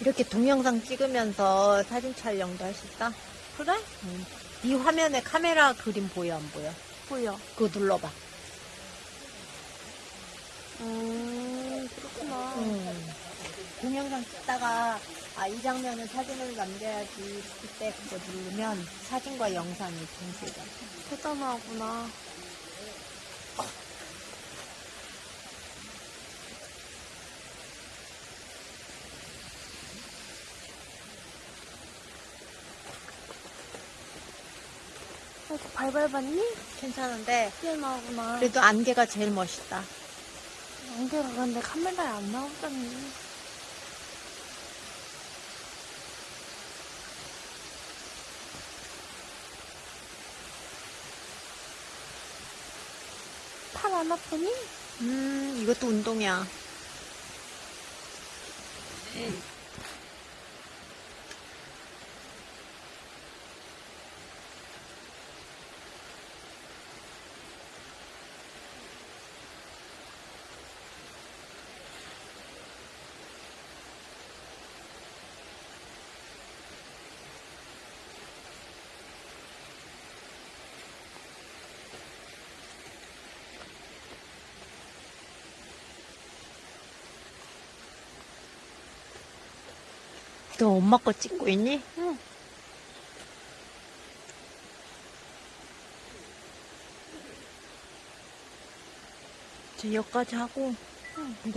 이렇게 동영상 찍으면서 사진 촬영도 할 수 있다? 그래? 응. 네 화면에 카메라 그림 보여 안 보여? 보여. 그거 눌러봐. 음, 그렇구나. 응. 동영상 찍다가 아 이 장면은 사진을 남겨야지 그때 그거 누르면 사진과 영상이 동시에 돼. 대단하구나. 이렇게 발발 봤니? 괜찮은데 뛰어나구나. 그래도 안개가 제일 멋있다. 안개가 근데 카메라에 안 나오잖니. 팔 안 아프니? 음 이것도 운동이야. 너 엄마 거 찍고 있니? 응. 이제 여기까지 하고 응.